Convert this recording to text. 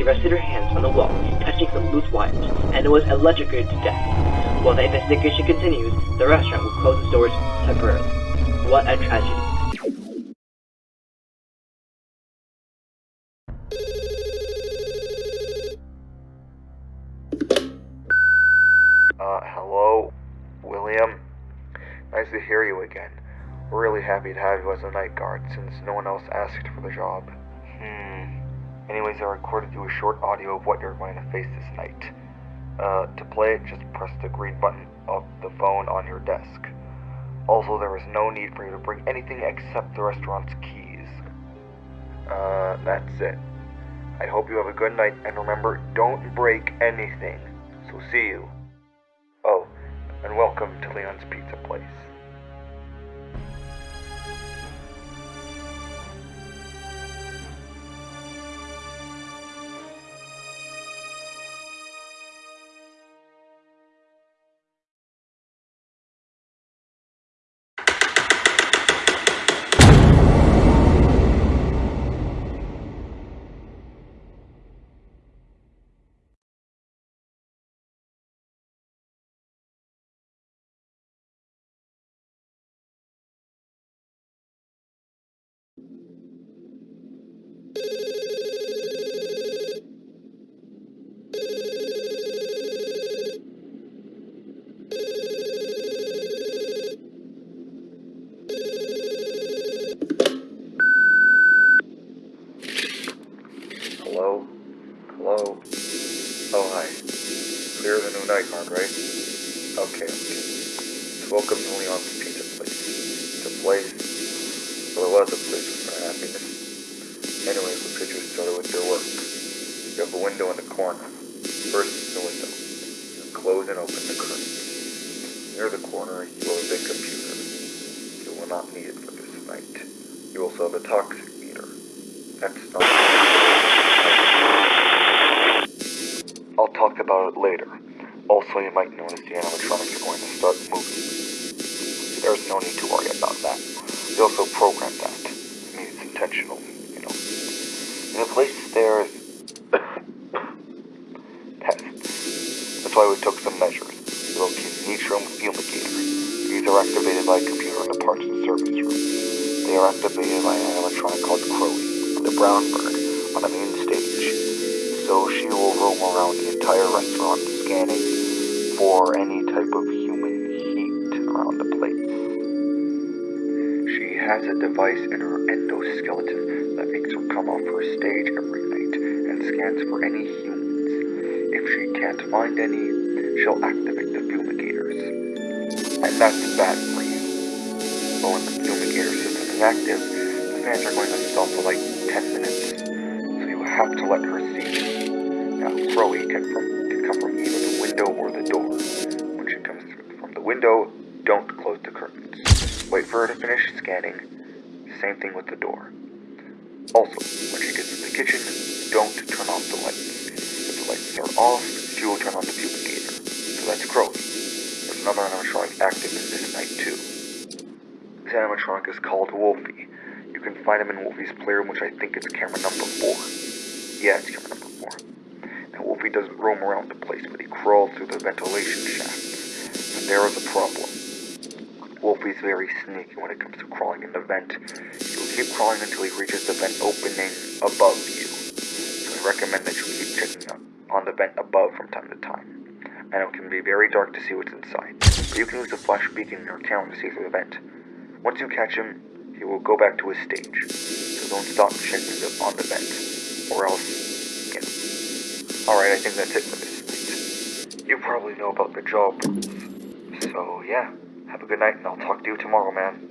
She rested her hands on the wall, touching some loose wires, and was electrocuted to death. While the investigation continues, the restaurant will close its doors temporarily. What a tragedy. Uh, hello? William? Nice to hear you again. Really happy to have you as a night guard since no one else asked for the job. Anyways, I recorded you a short audio of what you're going to face this night. Uh, to play it, just press the green button of the phone on your desk. Also, there is no need for you to bring anything except the restaurant's keys. Uh, that's it. I hope you have a good night, and remember, don't break anything. So see you. Oh, and welcome to Leon's Pizza Place. You window in the corner. First, the window. You close and open the curtain. Near the corner, you have a computer. You will not need it for this night. You also have a toxic meter. That's not... I'll talk about it later. Also, you might notice the animatronics are going to start moving. There's no need to worry about that. We also programmed that. I mean, it's intentional, you know. And the place there is... tests. That's why we took some measures. We located an Nitro fumigator. These are activated by a computer in the parts and service room. They are activated by an animatronic called Crowley, the brown bird, on the main stage. So she will roam around the entire restaurant scanning for any type of human heat around the place. She has a device in her endoskeleton that makes her come off her stage every night and scans for any humans. If she can't find any, she'll activate the fumigators. And that's bad for you. But when the fumigator system is active, the fans are going to stop for like 10 minutes. So you have to let her see you. Now, Chloe can, from, can come from either the window or the door. When she comes from the window, don't close the curtains. Wait for her to finish scanning. Same thing with the door. Also, when she gets to the kitchen, don't turn off the lights. If the lights are off, she will turn on the fumigator. That's Crowley. There's another animatronic active in this night too. This animatronic is called Wolfie. You can find him in Wolfie's playroom, which I think is camera number 4. Yeah, it's camera number 4. Now, Wolfie doesn't roam around the place, but he crawls through the ventilation shafts. And there is a problem. Wolfie's very sneaky when it comes to crawling in the vent. He'll keep crawling until he reaches the vent opening above you. So I recommend that you keep checking on the vent above from time to time. And it can be very dark to see what's inside. But you can use the flash beacon in your camera to see through the vent. Once you catch him, he will go back to his stage. So don't stop checking the, on the vent. Or else, yeah. Alright, I think that's it for this night. You probably know about the job. So, yeah. Have a good night, and I'll talk to you tomorrow, man.